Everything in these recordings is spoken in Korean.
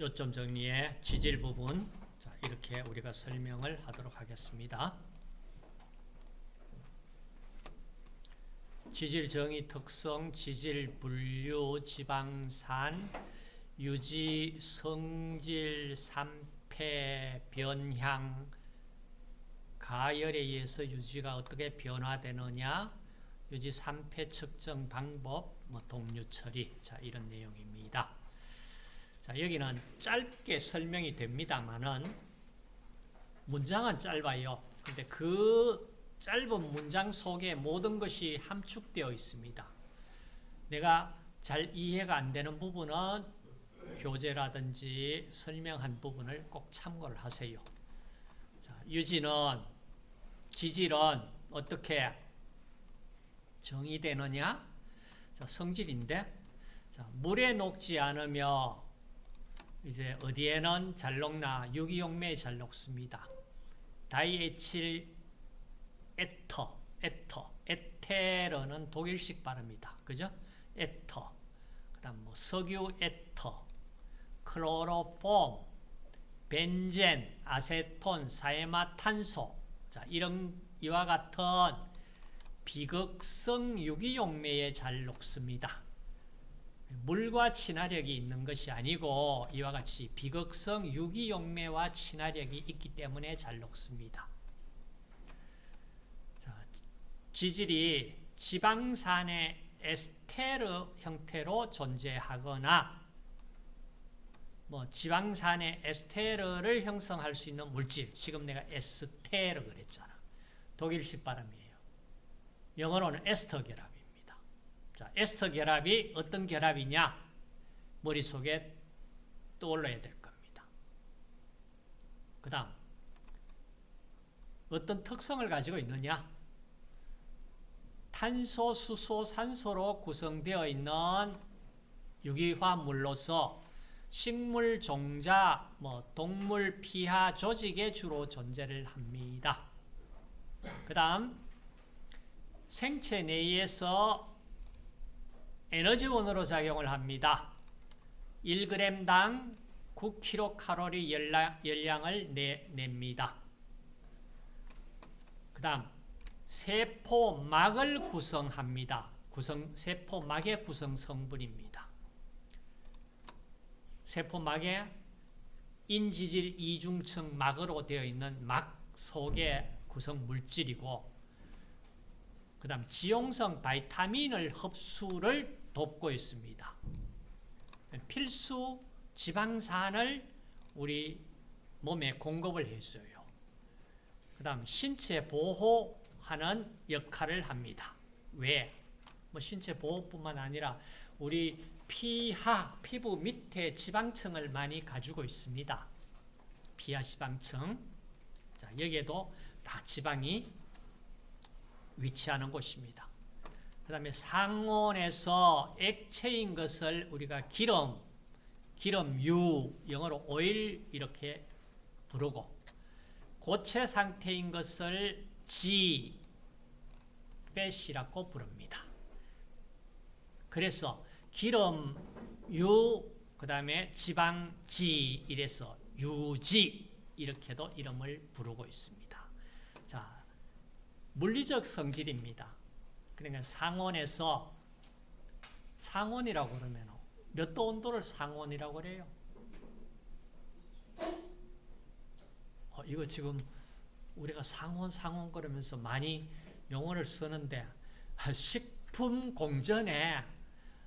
요점 정리의 지질 부분 자, 이렇게 우리가 설명을 하도록 하겠습니다. 지질 정의 특성, 지질 분류, 지방산, 유지, 성질, 산패, 변향, 가열에 의해서 유지가 어떻게 변화되느냐, 유지 산패 측정 방법, 뭐 동류 처리, 자 이런 내용입니다. 자 여기는 짧게 설명이 됩니다만은 문장은 짧아요. 근데 그 짧은 문장 속에 모든 것이 함축되어 있습니다. 내가 잘 이해가 안 되는 부분은 교재라든지 설명한 부분을 꼭 참고를 하세요. 자, 유지는 지질은 어떻게 정의되느냐? 자, 성질인데 자, 물에 녹지 않으며 이제 어디에는 잘 녹나 유기용매에 잘 녹습니다. diethyl ether, ether, 에테르는 독일식 발음이다. 그죠? ether. 그 다음 뭐 석유 ether, chloroform, 벤젠, 아세톤, 사염화탄소. 자, 이런 이와 같은 비극성 유기용매에 잘 녹습니다. 물과 친화력이 있는 것이 아니고 이와 같이 비극성 유기용매와 친화력이 있기 때문에 잘 녹습니다. 지질이 지방산의 에스테르 형태로 존재하거나 뭐 지방산의 에스테르를 형성할 수 있는 물질 지금 내가 에스테르 그랬잖아. 독일식 발음이에요. 영어로는 에스터 결합입니다 자, 에스터 결합이 어떤 결합이냐? 머릿속에 떠올라야 될 겁니다. 그 다음 어떤 특성을 가지고 있느냐? 탄소, 수소, 산소로 구성되어 있는 유기화물로서 식물 종자, 뭐 동물 피하 조직에 주로 존재를 합니다. 그 다음 생체 내에서 에너지원으로 작용을 합니다. 1g당 9kcal 열량, 을 내, 냅니다. 그 다음 세포막을 구성합니다. 구성, 세포막의 구성 성분입니다. 세포막에 인지질 이중층 막으로 되어 있는 막 속의 구성 물질이고 그 다음 지용성 바이타민을 흡수를 돕고 있습니다. 필수 지방산을 우리 몸에 공급을 해줘요. 그 다음 신체 보호 하는 역할을 합니다. 왜? 뭐 신체 보호뿐만 아니라 우리 피하, 피부 밑에 지방층을 많이 가지고 있습니다. 피하 지방층. 자, 여기에도 다 지방이 위치하는 곳입니다. 그 다음에 상온에서 액체인 것을 우리가 기름, 기름유, 영어로 오일 이렇게 부르고 고체 상태인 것을 지, 팻이라고 부릅니다. 그래서 기름, 유, 그 다음에 지방 지 이래서 유지 이렇게도 이름을 부르고 있습니다. 자, 물리적 성질입니다. 그러니까 상온에서 상온이라고 그러면 몇 도 온도를 상온이라고 그래요? 어, 이거 지금 우리가 상온 상온 그러면서 많이 용어를 쓰는데 식품 공전에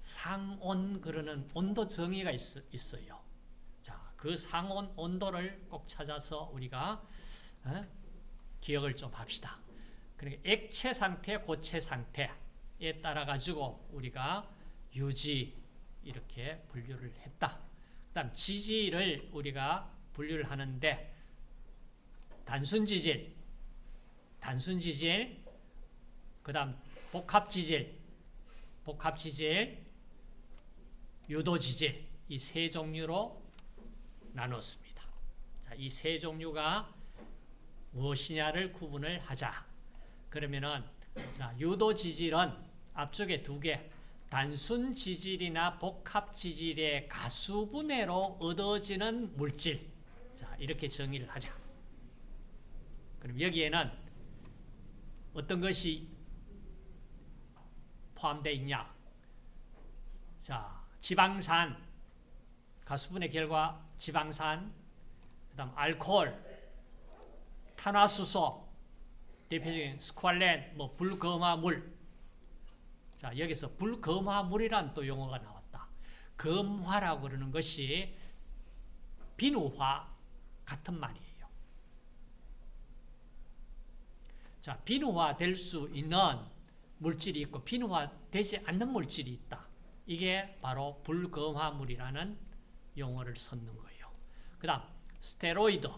상온 그러는 온도 정의가 있, 어요 자, 그 상온 온도를 꼭 찾아서 우리가 어? 기억을 좀 합시다. 그러니까 액체 상태, 고체 상태에 따라 가지고 우리가 유지 이렇게 분류를 했다. 그다음 지지를 우리가 분류를 하는데 단순 지질, 단순 지질, 그 다음 복합 지질, 복합 지질, 유도 지질 이 세 종류로 나눴습니다. 자, 이 세 종류가 무엇이냐를 구분을 하자. 그러면은 자, 유도 지질은 앞쪽에 두 개, 단순 지질이나 복합 지질의 가수분해로 얻어지는 물질. 자, 이렇게 정의를 하자. 그럼 여기에는 어떤 것이 포함되어 있냐? 자, 지방산, 가수분해 결과 지방산, 그 다음 알코올, 탄화수소, 대표적인 스ኳ렌, 뭐 불검화물. 자, 여기서 불검화물이란 또 용어가 나왔다. 검화라고 그러는 것이 비누화 같은 말이에요. 자, 비누화 될 수 있는 물질이 있고 비누화 되지 않는 물질이 있다. 이게 바로 불검화물이라는 용어를 썼는 거예요. 그 다음 스테로이드,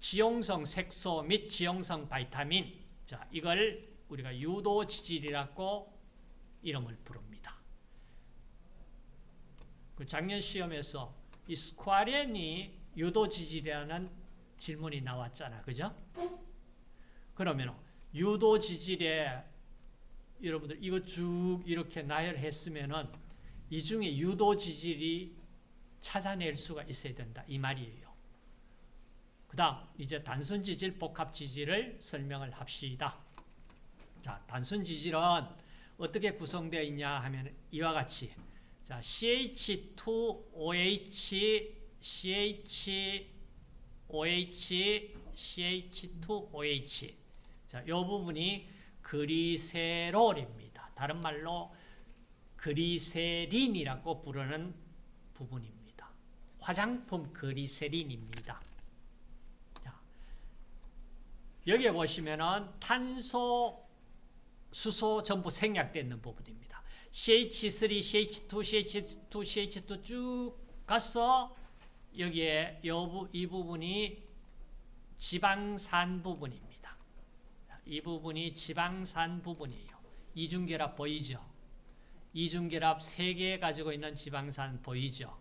지용성 색소 및 지용성 바이타민 자 이걸 우리가 유도지질이라고 이름을 부릅니다. 그 작년 시험에서 이 스쿼렌이 유도지질이라는 질문이 나왔잖아. 그죠? 그러면 유도지질에 여러분들 이거 쭉 이렇게 나열했으면은 이 중에 유도지질이 찾아낼 수가 있어야 된다. 이 말이에요. 그 다음 이제 단순지질, 복합지질을 설명을 합시다. 자, 단순지질은 어떻게 구성되어 있냐 하면 이와 같이 자, CH2OH, CHOH, CH2OH 자, 이 부분이 그리세롤입니다. 다른 말로 그리세린이라고 부르는 부분입니다. 화장품 그리세린입니다. 자, 여기에 보시면은 탄소, 수소 전부 생략되어 있는 부분입니다. CH3, CH2, CH2, CH2 쭉 가서 여기에 이 부분이 지방산 부분입니다. 이 부분이 지방산 부분이에요. 이중결합 보이죠? 이중결합 3개 가지고 있는 지방산 보이죠?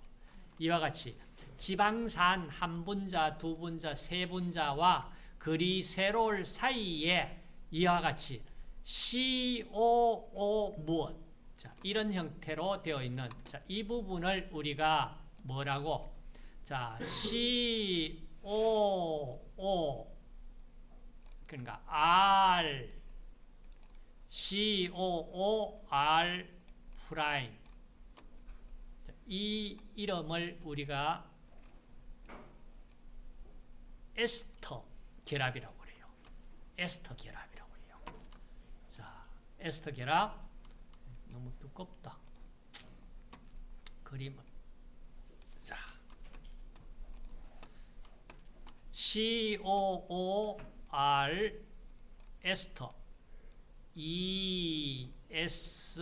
이와 같이 지방산 한 분자, 두 분자, 세 분자와 그리세롤 사이에 이와 같이 COO 무엇? 자, 이런 형태로 되어 있는 자, 이 부분을 우리가 뭐라고? 자, COO 그러니까 R C O O R prime. 이 이름을 우리가 에스터 결합이라고 그래요. 에스터 결합이라고 해요. 자, 에스터 결합 너무 두껍다. 그림은 자 C O O R 에스터 E S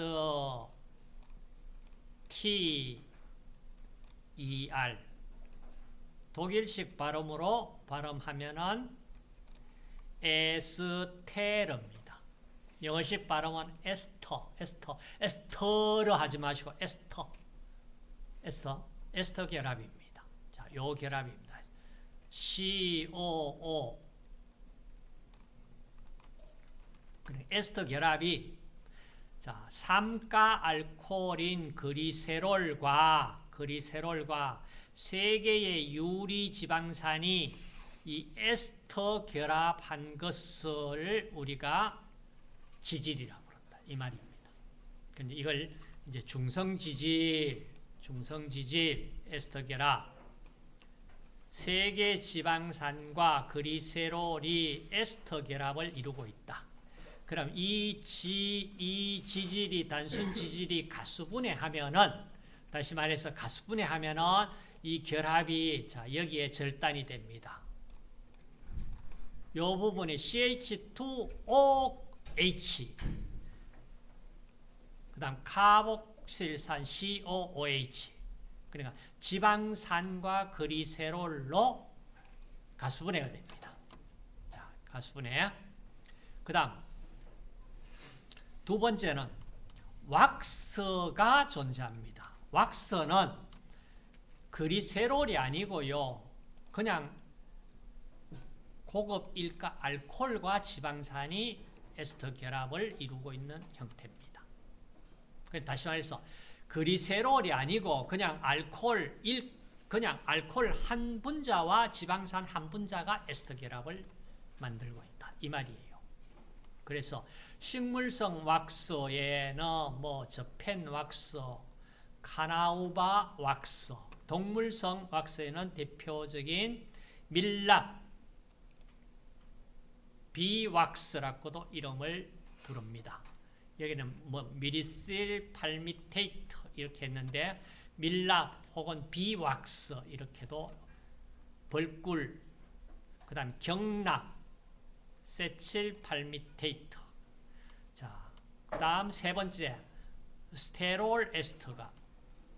T E R 독일식 발음으로 발음하면은 에스테르입니다. 영어식 발음은 에스터, 에스터, 에스터로 하지 마시고 에스터, 에스터, 에스터 결합입니다. 자, 요 결합입니다. C O O 에스터 결합이 자, 삼가 알코올인 그리세롤과 그리세롤과 세 개의 유리 지방산이 이 에스터 결합한 것을 우리가 지질이라고 그런다. 이 말입니다. 근데 이걸 이제 중성 지질, 중성 지질, 에스터 결합 세개 지방산과 그리세롤이 에스터 결합을 이루고 있다. 그럼 이, 지, 이 지질이 단순 지질이 가수분해하면은 다시 말해서 가수분해하면은 이 결합이 자 여기에 절단이 됩니다. 요 부분이 CH2OH 그 다음 카복실산 COOH 그러니까 지방산과 그리세롤로 가수분해가 됩니다. 자, 가수분해. 그 다음 두 번째는 왁스가 존재합니다. 왁스는 그리세롤이 아니고요. 그냥 고급 일가 알코올과 지방산이 에스터 결합을 이루고 있는 형태입니다. 그 다시 말해서 그리세롤이 아니고 그냥 알코올 일 그냥 알코올 한 분자와 지방산 한 분자가 에스터 결합을 만들고 있다 이 말이에요. 그래서 식물성 왁스에는 뭐 저펜 왁스, 카나우바 왁스, 동물성 왁스에는 대표적인 밀랍, 비왁스라고도 이름을 부릅니다. 여기는 뭐 미리실 팔미테이트 이렇게 했는데 밀랍 혹은 비왁스 이렇게도 벌꿀 그 다음 경락 세칠 팔미테이트 자 그 다음 세 번째 스테롤 에스터가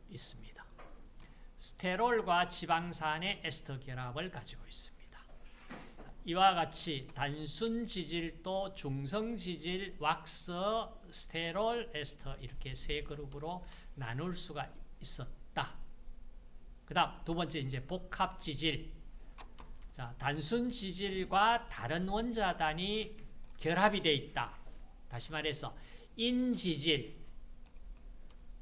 있습니다. 스테롤과 지방산의 에스터 결합을 가지고 있습니다. 이와 같이 단순 지질도 중성 지질, 왁스, 스테롤, 에스터 이렇게 세 그룹으로 나눌 수가 있었다. 그 다음 두 번째 이제 복합 지질. 자, 단순 지질과 다른 원자단이 결합이 되어 있다. 다시 말해서 인지질,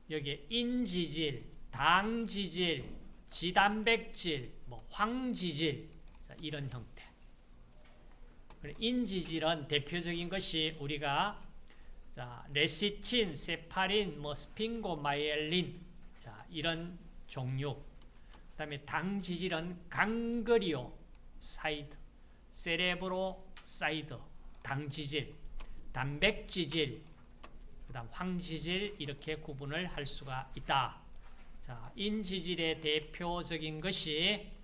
여기 인지질, 당지질, 지단백질, 뭐 황지질 자, 이런 형태. 인지질은 대표적인 것이 우리가 자, 레시틴, cephalin, 뭐 sphingomyelin 자, 이런 종류. 그 다음에 당지질은 ganglioside, cerebroside, 당지질, 단백지질, 그 다음 황지질 이렇게 구분을 할 수가 있다. 자, 인지질의 대표적인 것이 어,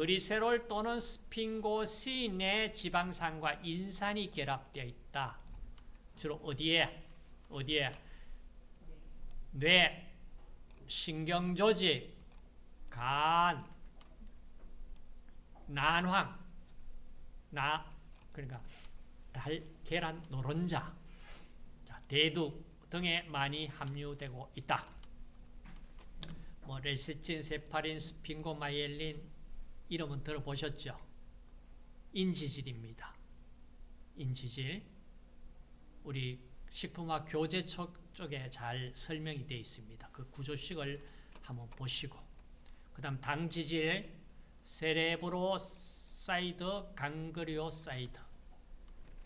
글리세롤 또는 sphingosine의 지방산과 인산이 결합되어 있다. 주로 어디에? 어디에? 뇌, 신경조직, 간, 난황, 나, 그러니까 달, 계란 노른자, 대두 등에 많이 함유되고 있다. 뭐 레시틴, 세팔린, sphingomyelin 이름은 들어보셨죠? 인지질입니다. 인지질. 우리 식품학 교재 쪽에 잘 설명이 되어 있습니다. 그 구조식을 한번 보시고 그 다음 당지질, cerebroside, ganglioside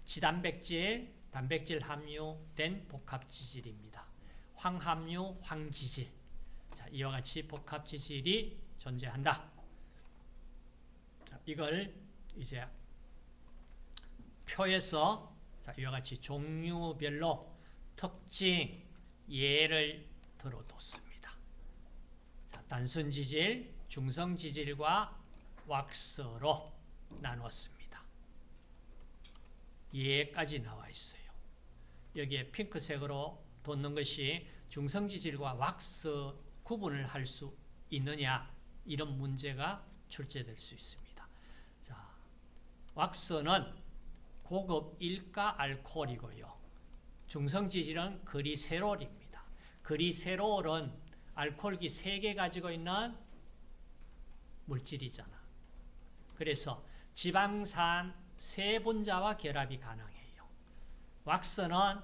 지단백질, 단백질 함유된 복합지질입니다. 황함유, 황지질 자, 이와 같이 복합지질이 존재한다. 이걸 이제 표에서 이와 같이 종류별로 특징, 예를 들어뒀습니다. 자, 단순 지질, 중성 지질과 왁스로 나눴습니다. 예까지 나와 있어요. 여기에 핑크색으로 돋는 것이 중성 지질과 왁스 구분을 할 수 있느냐 이런 문제가 출제될 수 있습니다. 왁스는 고급 일가 알코올이고요. 중성지질은 그리세롤입니다. 그리세롤은 알코올기 3개 가지고 있는 물질이잖아. 그래서 지방산 세 분자와 결합이 가능해요. 왁스는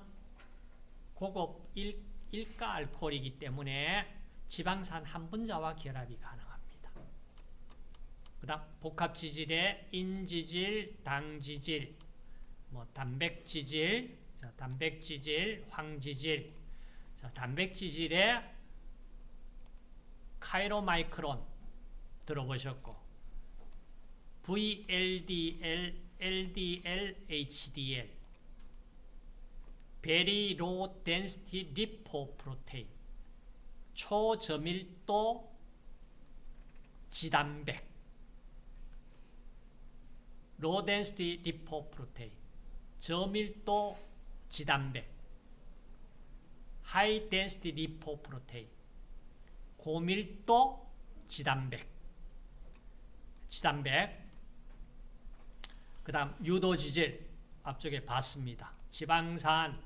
고급 일, 일가 알코올이기 때문에 지방산 한 분자와 결합이 가능합니다. 그 다음 복합지질의 인지질, 당지질, 뭐 단백지질, 자, 단백지질, 황지질, 자, 단백지질의 카이로마이크론 들어보셨고 VLDL, LDL, HDL Very Low Density Lipoprotein 초저밀도 지단백 density lipoprotein, 저밀도 지단백, density lipoprotein, 고밀도 지단백, 지단백, 그 다음 유도지질, 앞쪽에 봤습니다. 지방산,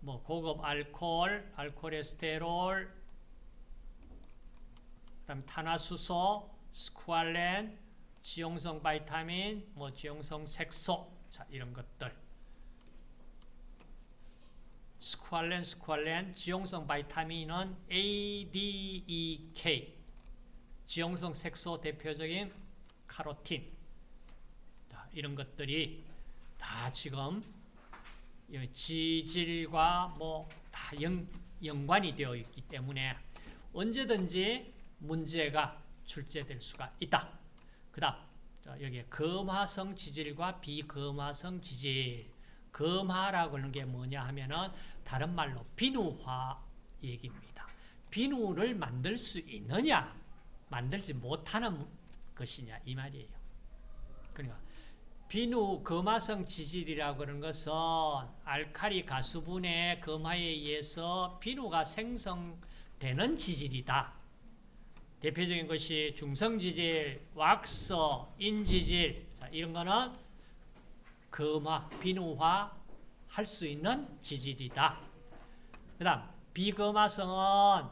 뭐 고급 알코올, 알코레스테롤, 그 다음 탄화수소, 스쿠알렌, 지용성 바이타민, 뭐 지용성 색소, 자 이런 것들. 스쿠알렌, 스쿠알렌, 지용성 바이타민은 A, D, E, K. 지용성 색소 대표적인 카로틴. 자, 이런 것들이 다 지금 이 지질과 뭐 다 연관이 되어 있기 때문에 언제든지 문제가 출제될 수가 있다. 그 다음 여기 금화성 지질과 비금화성 지질 금화라고 하는 게 뭐냐 하면은 다른 말로 비누화 얘기입니다. 비누를 만들 수 있느냐 만들지 못하는 것이냐 이 말이에요. 그러니까 비누 금화성 지질이라고 하는 것은 알칼리 가수분의 금화에 의해서 비누가 생성되는 지질이다. 대표적인 것이 중성지질, 왁서, 인지질 자, 이런 거는 금화, 비누화 할 수 있는 지질이다. 그 다음 비금화성은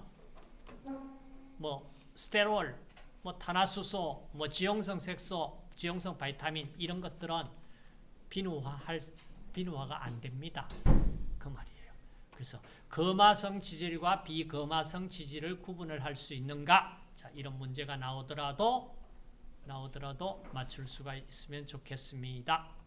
뭐 스테롤, 뭐 탄화수소, 뭐 지용성 색소, 지용성 바이타민 이런 것들은 비누화 할 비누화가 안 됩니다. 그 말이에요. 그래서 금화성 지질과 비금화성 지질을 구분을 할 수 있는가? 자, 이런 문제가 나오더라도 나오더라도 맞출 수가 있으면 좋겠습니다.